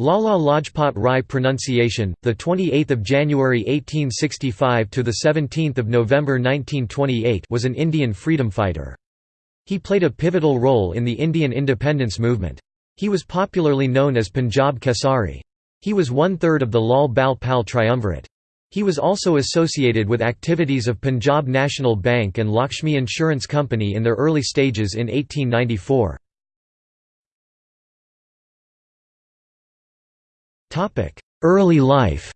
Lala Lajpat Rai pronunciation, the 28th of January 1865 to the 17th of November 1928, was an Indian freedom fighter. He played a pivotal role in the Indian independence movement. He was popularly known as Punjab Kesari. He was one-third of the Lal Bal Pal triumvirate. He was also associated with activities of Punjab National Bank and Lakshmi Insurance Company in their early stages in 1894. Early life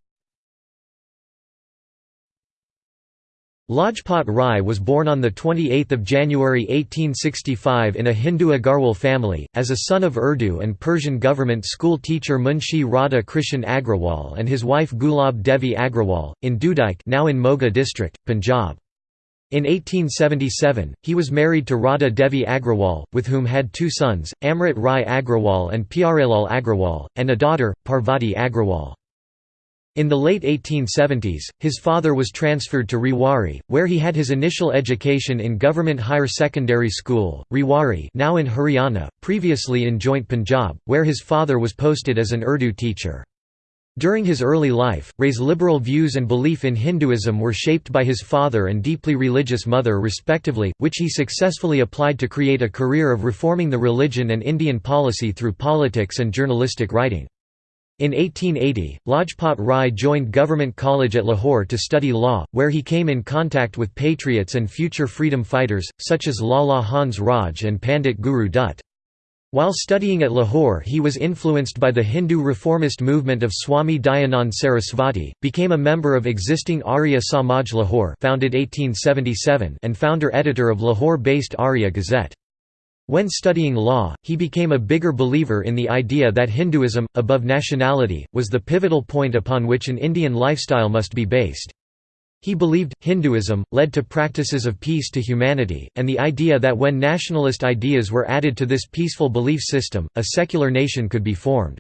Lajpat Rai was born on 28 January 1865 in a Hindu Agarwal family, as a son of Urdu and Persian government school teacher Munshi Radha Krishan Agrawal and his wife Gulab Devi Agrawal, in Dudike now in Moga district, Punjab. In 1877, he was married to Radha Devi Agrawal, with whom had two sons, Amrit Rai Agrawal and Pyarelal Agrawal, and a daughter, Parvati Agrawal. In the late 1870s, his father was transferred to Rewari, where he had his initial education in Government Higher Secondary School, Rewari now in Haryana, previously in Joint Punjab, where his father was posted as an Urdu teacher. During his early life, Rai's liberal views and belief in Hinduism were shaped by his father and deeply religious mother respectively, which he successfully applied to create a career of reforming the religion and Indian policy through politics and journalistic writing. In 1880, Lajpat Rai joined Government College at Lahore to study law, where he came in contact with patriots and future freedom fighters, such as Lala Hans Raj and Pandit Guru Dutt. While studying at Lahore he was influenced by the Hindu reformist movement of Swami Dayanand Sarasvati, became a member of existing Arya Samaj Lahore founded 1877 and founder-editor of Lahore-based Arya Gazette. When studying law, he became a bigger believer in the idea that Hinduism, above nationality, was the pivotal point upon which an Indian lifestyle must be based. He believed, Hinduism, led to practices of peace to humanity, and the idea that when nationalist ideas were added to this peaceful belief system, a secular nation could be formed.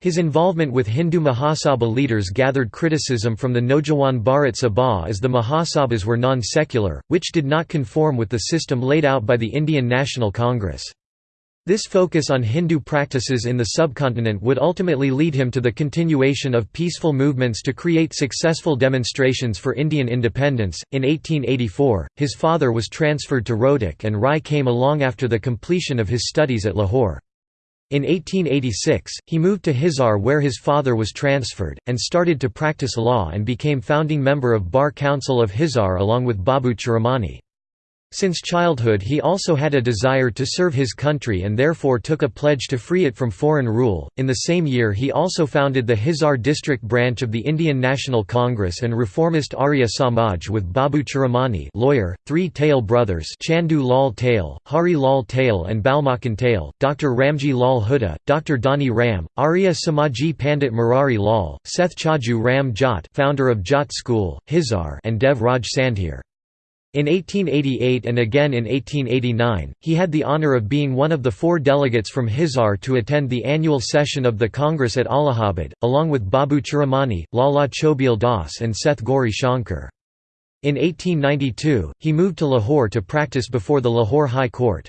His involvement with Hindu Mahasabha leaders gathered criticism from the Naujawan Bharat Sabha as the Mahasabhas were non-secular, which did not conform with the system laid out by the Indian National Congress. This focus on Hindu practices in the subcontinent would ultimately lead him to the continuation of peaceful movements to create successful demonstrations for Indian independence. In 1884, his father was transferred to Rohtak and Rai came along after the completion of his studies at Lahore. In 1886, he moved to Hisar where his father was transferred, and started to practice law and became founding member of Bar Council of Hisar along with Babu Churamani. Since childhood he also had a desire to serve his country and therefore took a pledge to free it from foreign rule. In the same year he also founded the Hisar district branch of the Indian National Congress and reformist Arya Samaj with Babu Churamani lawyer, three Tayal brothers Chandu Lal Tayal, Hari Lal Tayal and Balmakan Tayal, Dr. Ramji Lal Hooda, Dr. Dani Ram, Arya Samaji Pandit Murari Lal, Seth Chaju Ram Jat founder of Jat School, Hisar and Dev Raj Sandhir. In 1888 and again in 1889, he had the honour of being one of the four delegates from Hisar to attend the annual session of the Congress at Allahabad, along with Babu Churamani, Lala Chobeel Das and Seth Gauri Shankar. In 1892, he moved to Lahore to practice before the Lahore High Court.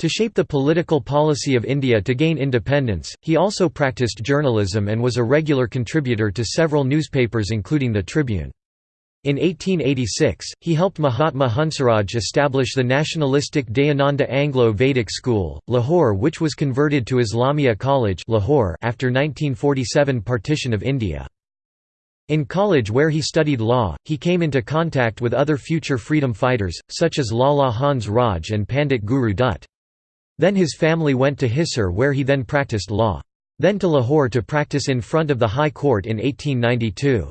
To shape the political policy of India to gain independence, he also practiced journalism and was a regular contributor to several newspapers including the Tribune. In 1886, he helped Mahatma Hansraj establish the nationalistic Dayananda Anglo-Vedic School, Lahore which was converted to Islamia College Lahore after 1947 partition of India. In college where he studied law, he came into contact with other future freedom fighters, such as Lala Hans Raj and Pandit Guru Dutt. Then his family went to Hisar where he then practiced law. Then to Lahore to practice in front of the High Court in 1892.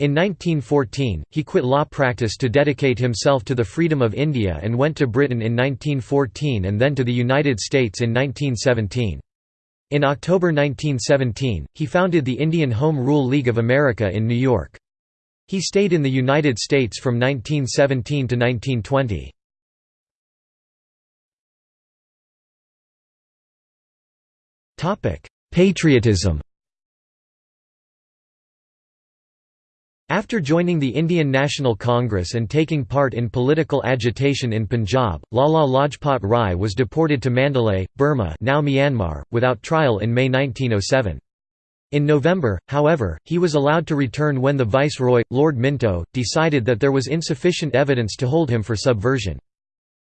In 1914, he quit law practice to dedicate himself to the freedom of India and went to Britain in 1914 and then to the United States in 1917. In October 1917, he founded the Indian Home Rule League of America in New York. He stayed in the United States from 1917 to 1920. Patriotism After joining the Indian National Congress and taking part in political agitation in Punjab, Lala Lajpat Rai was deported to Mandalay, Burma now Myanmar, without trial in May 1907. In November, however, he was allowed to return when the viceroy, Lord Minto, decided that there was insufficient evidence to hold him for subversion.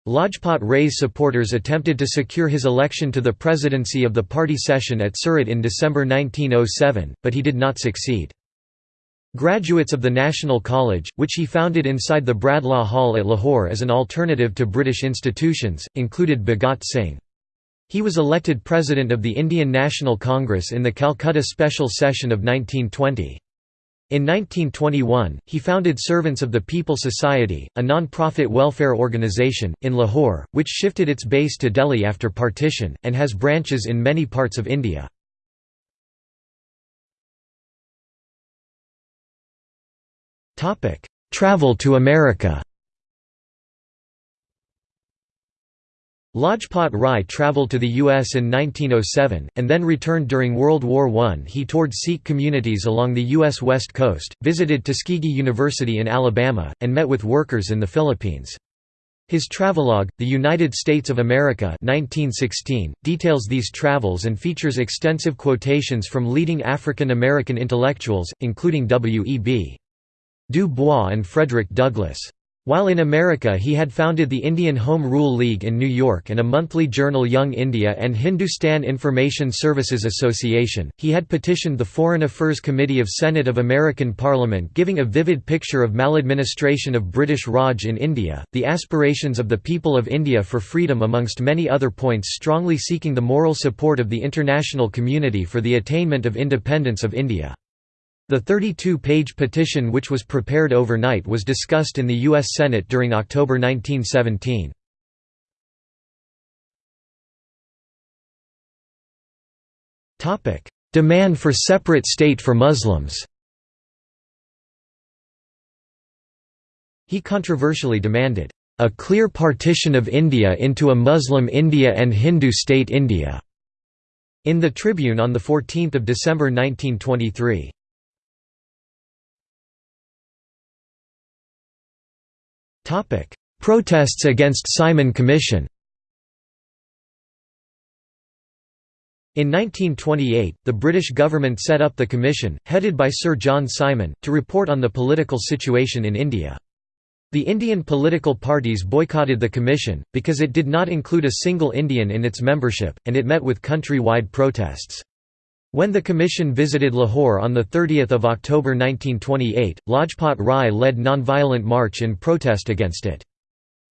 Lajpat Rai's supporters attempted to secure his election to the presidency of the party session at Surat in December 1907, but he did not succeed. Graduates of the National College, which he founded inside the Bradlaugh Hall at Lahore as an alternative to British institutions, included Bhagat Singh. He was elected President of the Indian National Congress in the Calcutta Special Session of 1920. In 1921, he founded Servants of the People Society, a non-profit welfare organisation, in Lahore, which shifted its base to Delhi after partition, and has branches in many parts of India. Travel to America Lajpat Rai travelled to the U.S. in 1907, and then returned during World War I. He toured Sikh communities along the U.S. West Coast, visited Tuskegee University in Alabama, and met with workers in the Philippines. His travelogue, The United States of America 1916, details these travels and features extensive quotations from leading African American intellectuals, including W.E.B. Du Bois and Frederick Douglass. While in America he had founded the Indian Home Rule League in New York and a monthly journal Young India and Hindustan Information Services Association, he had petitioned the Foreign Affairs Committee of Senate of American Parliament giving a vivid picture of maladministration of British Raj in India, the aspirations of the people of India for freedom amongst many other points strongly seeking the moral support of the international community for the attainment of independence of India. The 32-page petition which was prepared overnight was discussed in the U.S. Senate during October 1917. Demand for separate state for Muslims He controversially demanded, "...a clear partition of India into a Muslim India and Hindu state India." In the Tribune on 14 December 1923. Topic: Protests against Simon Commission. In 1928, the British government set up the commission, headed by Sir John Simon, to report on the political situation in India. The Indian political parties boycotted the commission, because it did not include a single Indian in its membership, and it met with country-wide protests. When the commission visited Lahore on 30 October 1928, Lajpat Rai led nonviolent march in protest against it.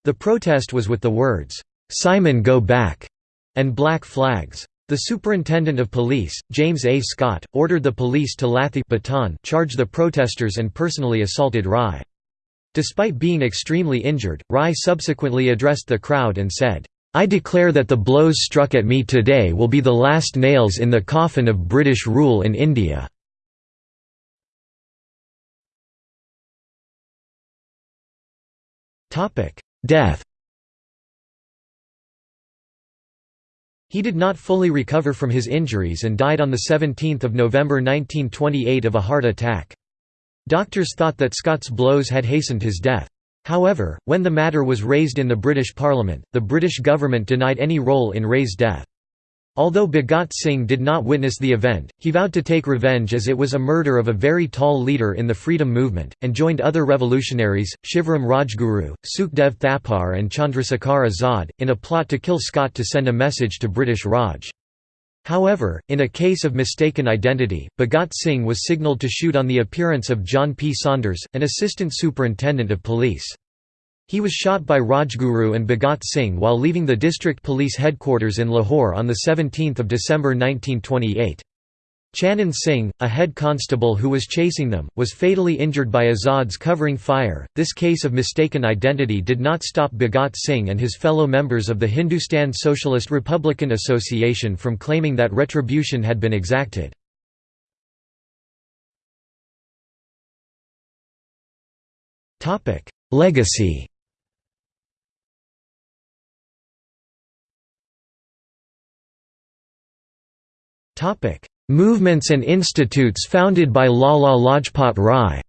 The protest was with the words, "'Simon go back' and black flags. The superintendent of police, James A. Scott, ordered the police to Lathi baton charge the protesters and personally assaulted Rai. Despite being extremely injured, Rai subsequently addressed the crowd and said, I declare that the blows struck at me today will be the last nails in the coffin of British rule in India." Death He did not fully recover from his injuries and died on 17 November 1928 of a heart attack. Doctors thought that Scott's blows had hastened his death. However, when the matter was raised in the British Parliament, the British government denied any role in Rai's death. Although Bhagat Singh did not witness the event, he vowed to take revenge as it was a murder of a very tall leader in the freedom movement, and joined other revolutionaries, Shivram Rajguru, Sukhdev Thapar and Chandrasekhar Azad, in a plot to kill Scott to send a message to British Raj. However, in a case of mistaken identity, Bhagat Singh was signalled to shoot on the appearance of John P. Saunders, an assistant superintendent of police. He was shot by Rajguru and Bhagat Singh while leaving the district police headquarters in Lahore on 17 December 1928. Chanan Singh, a head constable who was chasing them, was fatally injured by Azad's covering fire. This case of mistaken identity did not stop Bhagat Singh and his fellow members of the Hindustan Socialist Republican Association from claiming that retribution had been exacted. Legacy Topic: Movements and institutes founded by Lala Lajpat Rai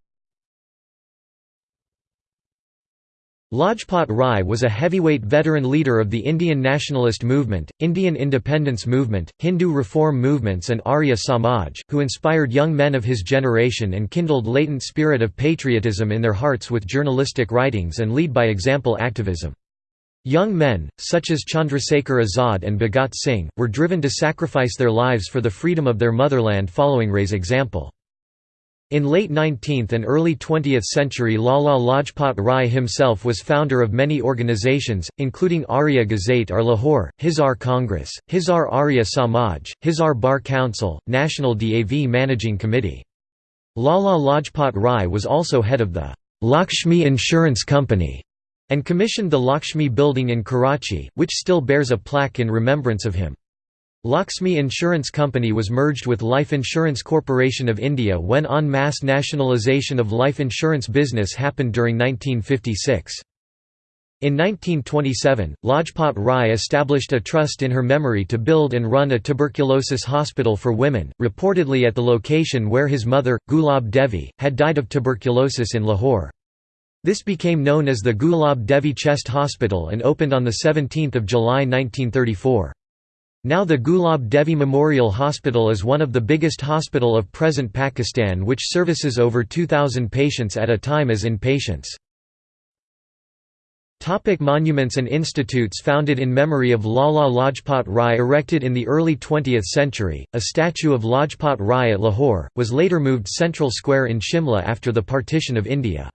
Lajpat Rai was a heavyweight veteran leader of the Indian nationalist movement, Indian independence movement, Hindu reform movements and Arya Samaj, who inspired young men of his generation and kindled latent spirit of patriotism in their hearts with journalistic writings and lead-by-example activism. Young men, such as Chandrasekhar Azad and Bhagat Singh, were driven to sacrifice their lives for the freedom of their motherland following Rai's example. In late 19th and early 20th century Lala Lajpat Rai himself was founder of many organizations, including Arya Gazette or Lahore, Hisar Congress, Hisar Arya Samaj, Hisar Bar Council, National DAV Managing Committee. Lala Lajpat Rai was also head of the Lakshmi Insurance Company and commissioned the Lakshmi building in Karachi, which still bears a plaque in remembrance of him. Lakshmi Insurance Company was merged with Life Insurance Corporation of India when en masse nationalisation of life insurance business happened during 1956. In 1927, Lajpat Rai established a trust in her memory to build and run a tuberculosis hospital for women, reportedly at the location where his mother, Gulab Devi, had died of tuberculosis in Lahore. This became known as the Gulab Devi Chest Hospital and opened on 17 July 1934. Now the Gulab Devi Memorial Hospital is one of the biggest hospital of present Pakistan which services over 2,000 patients at a time as inpatients. Topic monuments and institutes Founded in memory of Lala Lajpat Rai erected in the early 20th century, a statue of Lajpat Rai at Lahore, was later moved Central Square in Shimla after the partition of India.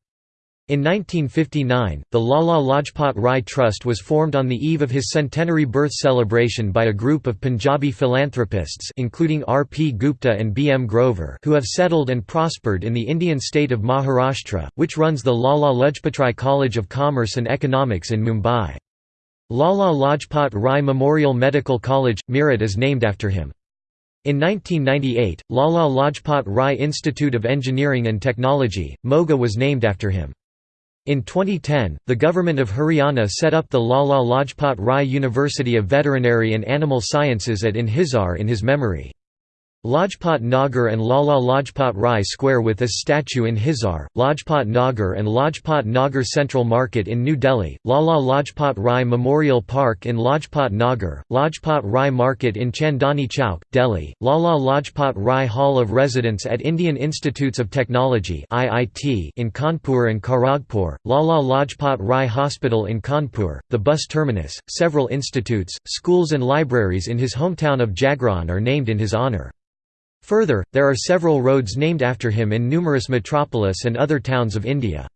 In 1959, the Lala Lajpat Rai Trust was formed on the eve of his centenary birth celebration by a group of Punjabi philanthropists including R. P. Gupta and B. M. Grover who have settled and prospered in the Indian state of Maharashtra, which runs the Lala Lajpatrai College of Commerce and Economics in Mumbai. Lala Lajpat Rai Memorial Medical College, Meerut is named after him. In 1998, Lala Lajpat Rai Institute of Engineering and Technology, Moga was named after him. In 2010, the government of Haryana set up the Lala Lajpat Rai University of Veterinary and Animal Sciences at in Hisar in his memory. Lajpat Nagar and Lala Lajpat Rai Square with his statue in Hisar, Lajpat Nagar and Lajpat Nagar Central Market in New Delhi, Lala Lajpat Rai Memorial Park in Lajpat Nagar, Lajpat Rai Market in Chandni Chowk, Delhi, Lala Lajpat Rai Hall of Residence at Indian Institutes of Technology in Kanpur and Kharagpur, Lala Lajpat Rai Hospital in Kanpur, the bus terminus, several institutes, schools and libraries in his hometown of Jagraon are named in his honour. Further, there are several roads named after him in numerous metropolis and other towns of India.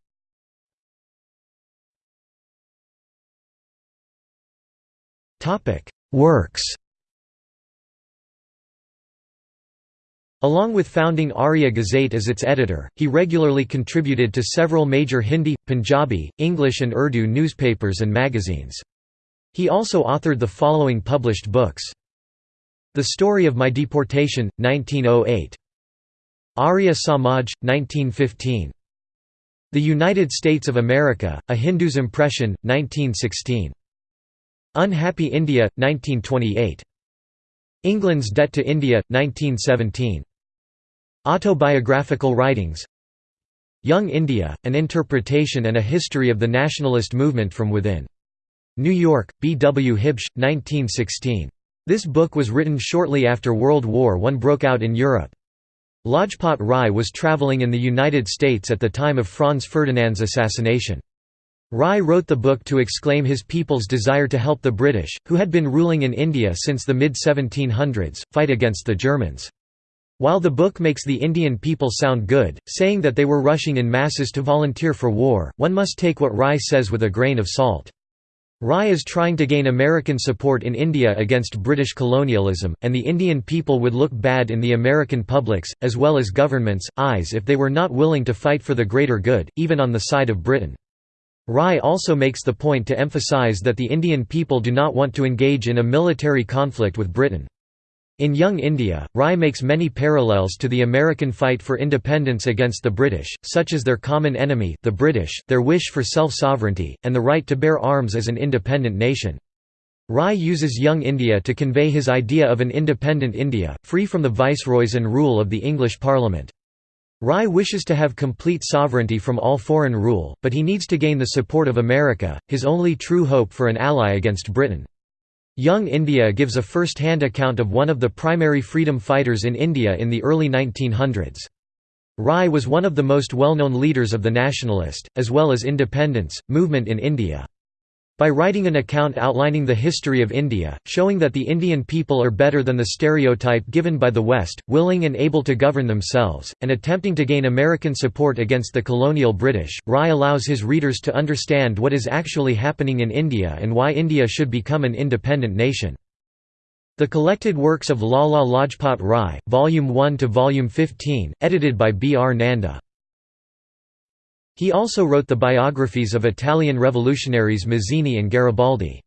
Works Along with founding Arya Gazette as its editor, he regularly contributed to several major Hindi, Punjabi, English and Urdu newspapers and magazines. He also authored the following published books. The Story of My Deportation, 1908. Arya Samaj, 1915. The United States of America, A Hindu's Impression, 1916. Unhappy India, 1928. England's Debt to India, 1917. Autobiographical writings Young India, An Interpretation and a History of the Nationalist Movement from Within. New York, B. W. Huebsch, 1916. This book was written shortly after World War I broke out in Europe. Lajpat Rai was travelling in the United States at the time of Franz Ferdinand's assassination. Rai wrote the book to exclaim his people's desire to help the British, who had been ruling in India since the mid-1700s, fight against the Germans. While the book makes the Indian people sound good, saying that they were rushing in masses to volunteer for war, one must take what Rai says with a grain of salt. Rai is trying to gain American support in India against British colonialism, and the Indian people would look bad in the American public's, as well as government's, eyes if they were not willing to fight for the greater good, even on the side of Britain. Rai also makes the point to emphasize that the Indian people do not want to engage in a military conflict with Britain. In Young India, Rai makes many parallels to the American fight for independence against the British, such as their common enemy the British, their wish for self-sovereignty, and the right to bear arms as an independent nation. Rai uses Young India to convey his idea of an independent India, free from the viceroys and rule of the English Parliament. Rai wishes to have complete sovereignty from all foreign rule, but he needs to gain the support of America, his only true hope for an ally against Britain. Young India gives a first-hand account of one of the primary freedom fighters in India in the early 1900s. Rai was one of the most well-known leaders of the nationalist, as well as independence, movement in India. By writing an account outlining the history of India, showing that the Indian people are better than the stereotype given by the West, willing and able to govern themselves, and attempting to gain American support against the colonial British, Rai allows his readers to understand what is actually happening in India and why India should become an independent nation. The collected works of Lala Lajpat Rai, Volume 1 to Volume 15, edited by B. R. Nanda. He also wrote the biographies of Italian revolutionaries Mazzini and Garibaldi.